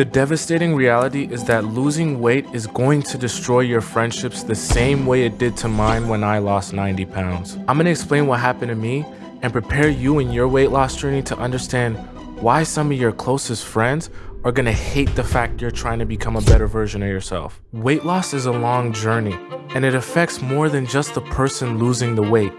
The devastating reality is that losing weight is going to destroy your friendships the same way it did to mine when I lost 90 pounds. I'm gonna explain what happened to me and prepare you in your weight loss journey to understand why some of your closest friends are gonna hate the fact you're trying to become a better version of yourself. Weight loss is a long journey and it affects more than just the person losing the weight.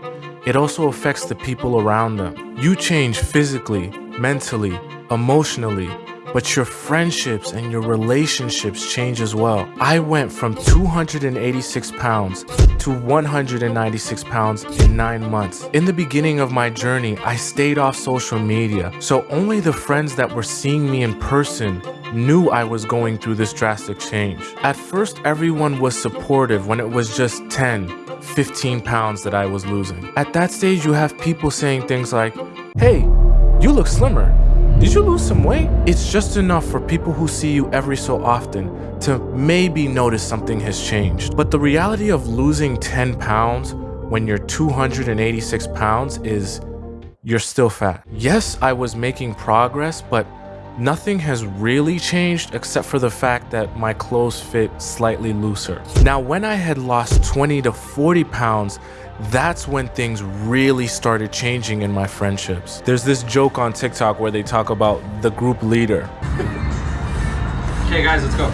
It also affects the people around them. You change physically, mentally, emotionally, but your friendships and your relationships change as well. I went from 286 pounds to 196 pounds in nine months. In the beginning of my journey, I stayed off social media, so only the friends that were seeing me in person knew I was going through this drastic change. At first, everyone was supportive when it was just 10, 15 pounds that I was losing. At that stage, you have people saying things like, hey, you look slimmer. Did you lose some weight? It's just enough for people who see you every so often to maybe notice something has changed. But the reality of losing 10 pounds when you're 286 pounds is you're still fat. Yes, I was making progress, but Nothing has really changed except for the fact that my clothes fit slightly looser. Now, when I had lost 20 to 40 pounds, that's when things really started changing in my friendships. There's this joke on TikTok where they talk about the group leader. Okay guys, let's go.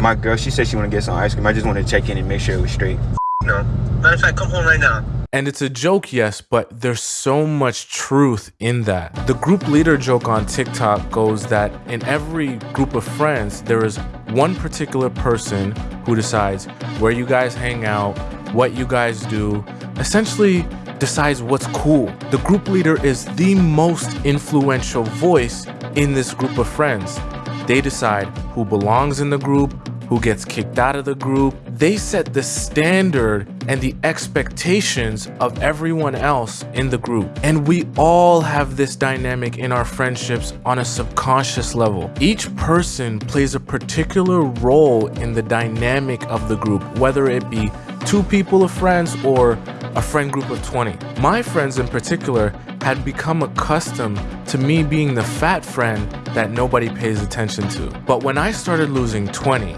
My girl, she said she want to get some ice cream. I just want to check in and make sure it was straight. No. Matter of fact, come home right now. And it's a joke, yes, but there's so much truth in that. The group leader joke on TikTok goes that in every group of friends, there is one particular person who decides where you guys hang out, what you guys do, essentially decides what's cool. The group leader is the most influential voice in this group of friends. They decide who belongs in the group, who gets kicked out of the group. They set the standard and the expectations of everyone else in the group. And we all have this dynamic in our friendships on a subconscious level. Each person plays a particular role in the dynamic of the group, whether it be two people of friends or a friend group of 20. My friends in particular had become accustomed to me being the fat friend that nobody pays attention to. But when I started losing 20,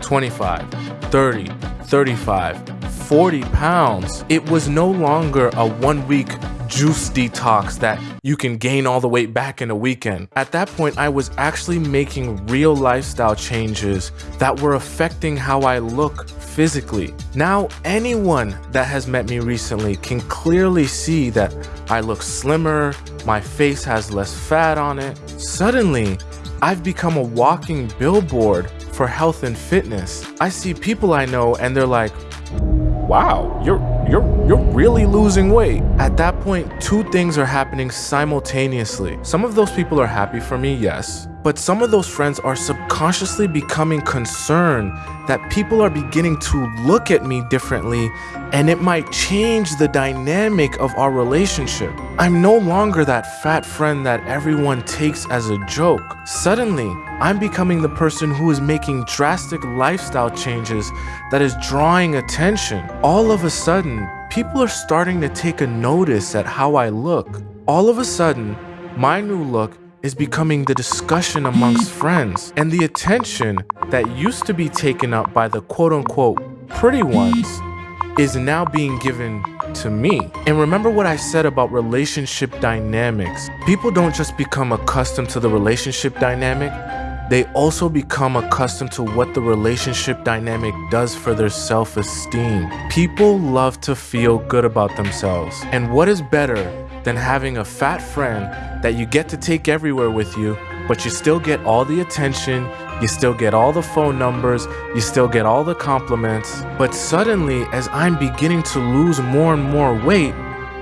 25, 30, 35, 40 pounds, it was no longer a one week juice detox that you can gain all the weight back in a weekend. At that point, I was actually making real lifestyle changes that were affecting how I look physically. Now, anyone that has met me recently can clearly see that I look slimmer, my face has less fat on it. Suddenly, I've become a walking billboard for health and fitness. I see people I know and they're like, wow, you're you're you're really losing weight. At that point, two things are happening simultaneously. Some of those people are happy for me, yes, but some of those friends are subconsciously becoming concerned that people are beginning to look at me differently and it might change the dynamic of our relationship. I'm no longer that fat friend that everyone takes as a joke. Suddenly, I'm becoming the person who is making drastic lifestyle changes that is drawing attention. All of a sudden, people are starting to take a notice at how I look. All of a sudden, my new look is becoming the discussion amongst friends, and the attention that used to be taken up by the quote unquote pretty ones is now being given to me. And remember what I said about relationship dynamics. People don't just become accustomed to the relationship dynamic, they also become accustomed to what the relationship dynamic does for their self-esteem. People love to feel good about themselves. And what is better than having a fat friend that you get to take everywhere with you, but you still get all the attention, you still get all the phone numbers, you still get all the compliments. But suddenly, as I'm beginning to lose more and more weight,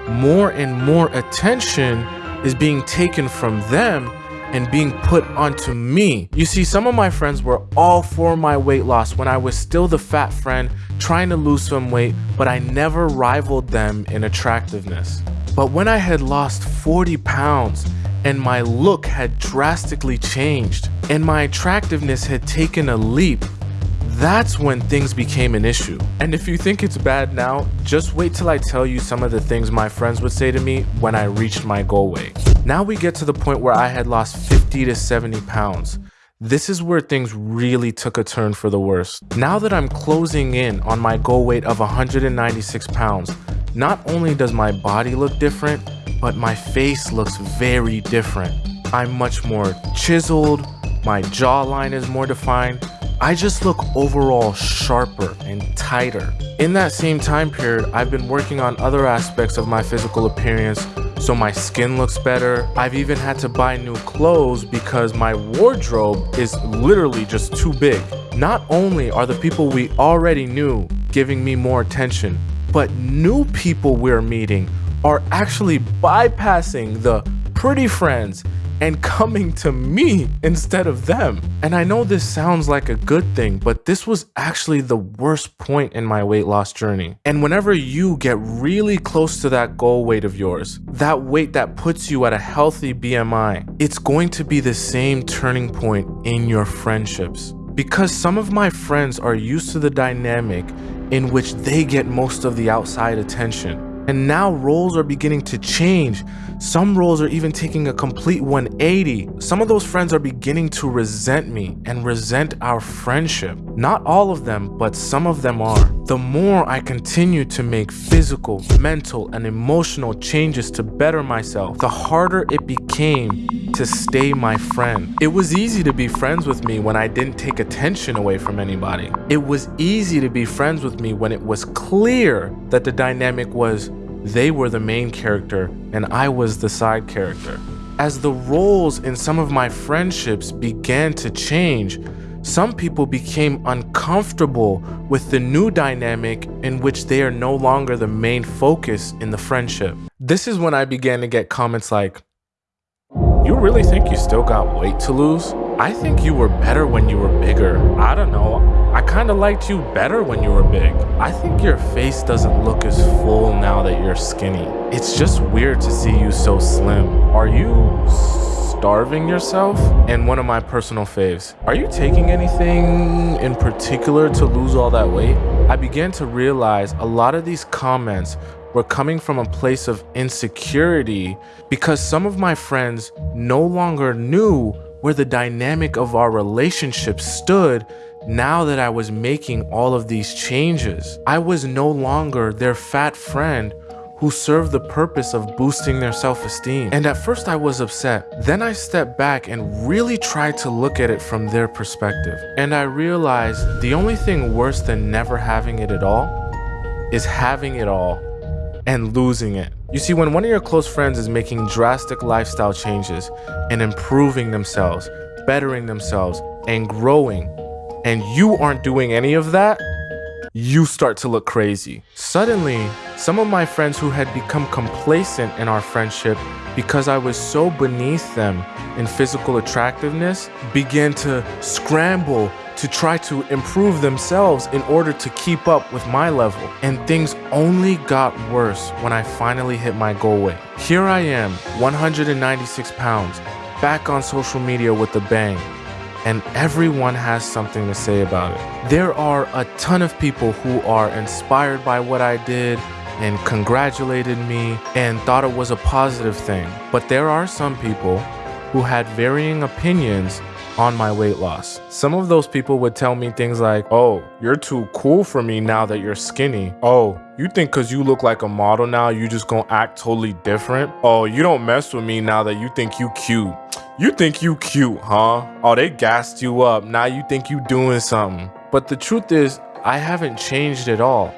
more and more attention is being taken from them and being put onto me. You see, some of my friends were all for my weight loss when I was still the fat friend trying to lose some weight, but I never rivaled them in attractiveness. But when I had lost 40 pounds and my look had drastically changed and my attractiveness had taken a leap, that's when things became an issue. And if you think it's bad now, just wait till I tell you some of the things my friends would say to me when I reached my goal weight. Now we get to the point where I had lost 50 to 70 pounds. This is where things really took a turn for the worse. Now that I'm closing in on my goal weight of 196 pounds, not only does my body look different, but my face looks very different. I'm much more chiseled, my jawline is more defined, I just look overall sharper and tighter. In that same time period, I've been working on other aspects of my physical appearance so my skin looks better. I've even had to buy new clothes because my wardrobe is literally just too big. Not only are the people we already knew giving me more attention, but new people we're meeting are actually bypassing the pretty friends and coming to me instead of them. And I know this sounds like a good thing, but this was actually the worst point in my weight loss journey. And whenever you get really close to that goal weight of yours, that weight that puts you at a healthy BMI, it's going to be the same turning point in your friendships. Because some of my friends are used to the dynamic in which they get most of the outside attention. And now roles are beginning to change. Some roles are even taking a complete 180. Some of those friends are beginning to resent me and resent our friendship. Not all of them, but some of them are. The more I continue to make physical, mental, and emotional changes to better myself, the harder it became to stay my friend. It was easy to be friends with me when I didn't take attention away from anybody. It was easy to be friends with me when it was clear that the dynamic was they were the main character and I was the side character. As the roles in some of my friendships began to change, some people became uncomfortable with the new dynamic in which they are no longer the main focus in the friendship. This is when I began to get comments like, you really think you still got weight to lose? I think you were better when you were bigger. I don't know. I kind of liked you better when you were big. I think your face doesn't look as full now that you're skinny. It's just weird to see you so slim. Are you starving yourself? And one of my personal faves, are you taking anything in particular to lose all that weight? I began to realize a lot of these comments were coming from a place of insecurity because some of my friends no longer knew where the dynamic of our relationship stood now that I was making all of these changes. I was no longer their fat friend who serve the purpose of boosting their self-esteem. And at first I was upset. Then I stepped back and really tried to look at it from their perspective. And I realized the only thing worse than never having it at all is having it all and losing it. You see, when one of your close friends is making drastic lifestyle changes and improving themselves, bettering themselves, and growing, and you aren't doing any of that, you start to look crazy. Suddenly, some of my friends who had become complacent in our friendship because I was so beneath them in physical attractiveness began to scramble to try to improve themselves in order to keep up with my level. And things only got worse when I finally hit my goal weight. Here I am, 196 pounds, back on social media with a bang. And everyone has something to say about it. There are a ton of people who are inspired by what I did and congratulated me and thought it was a positive thing. But there are some people who had varying opinions on my weight loss. Some of those people would tell me things like, oh, you're too cool for me now that you're skinny. Oh, you think cause you look like a model now, you just gonna act totally different? Oh, you don't mess with me now that you think you cute. You think you cute, huh? Oh, they gassed you up. Now you think you doing something. But the truth is, I haven't changed at all.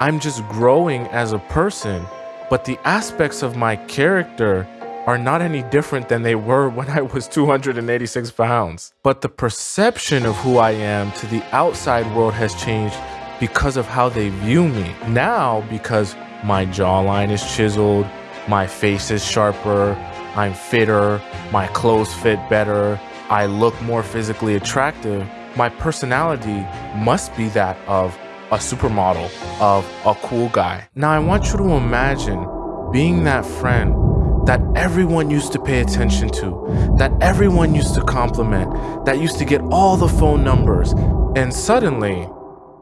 I'm just growing as a person, but the aspects of my character are not any different than they were when I was 286 pounds. But the perception of who I am to the outside world has changed because of how they view me. Now, because my jawline is chiseled, my face is sharper, I'm fitter, my clothes fit better, I look more physically attractive, my personality must be that of a supermodel, of a cool guy. Now I want you to imagine being that friend that everyone used to pay attention to, that everyone used to compliment, that used to get all the phone numbers. And suddenly,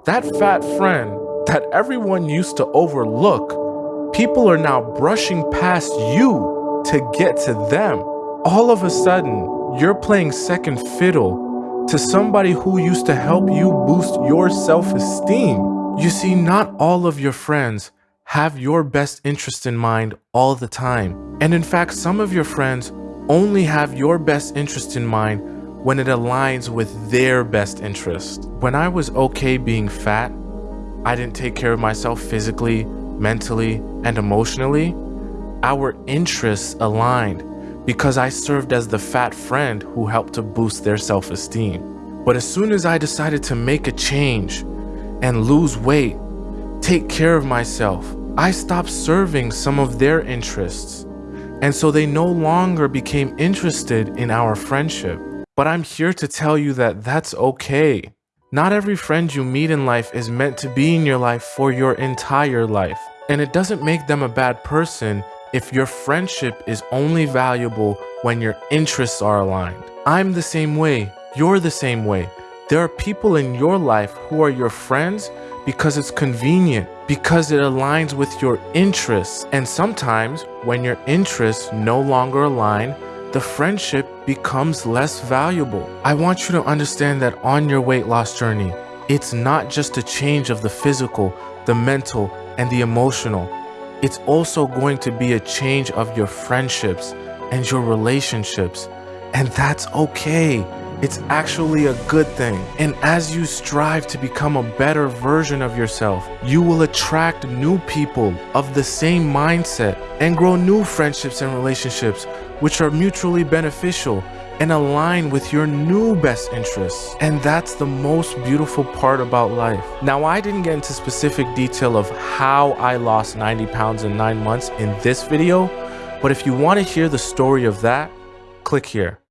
that fat friend that everyone used to overlook, people are now brushing past you to get to them. All of a sudden, you're playing second fiddle to somebody who used to help you boost your self-esteem. You see, not all of your friends have your best interest in mind all the time. And in fact, some of your friends only have your best interest in mind when it aligns with their best interest. When I was okay being fat, I didn't take care of myself physically, mentally, and emotionally. Our interests aligned because I served as the fat friend who helped to boost their self-esteem. But as soon as I decided to make a change and lose weight, take care of myself, I stopped serving some of their interests. And so they no longer became interested in our friendship. But I'm here to tell you that that's okay. Not every friend you meet in life is meant to be in your life for your entire life. And it doesn't make them a bad person if your friendship is only valuable when your interests are aligned. I'm the same way. You're the same way. There are people in your life who are your friends because it's convenient, because it aligns with your interests. And sometimes when your interests no longer align, the friendship becomes less valuable. I want you to understand that on your weight loss journey, it's not just a change of the physical, the mental, and the emotional. It's also going to be a change of your friendships and your relationships. And that's okay. It's actually a good thing. And as you strive to become a better version of yourself, you will attract new people of the same mindset and grow new friendships and relationships which are mutually beneficial and align with your new best interests. And that's the most beautiful part about life. Now, I didn't get into specific detail of how I lost 90 pounds in nine months in this video, but if you want to hear the story of that, click here.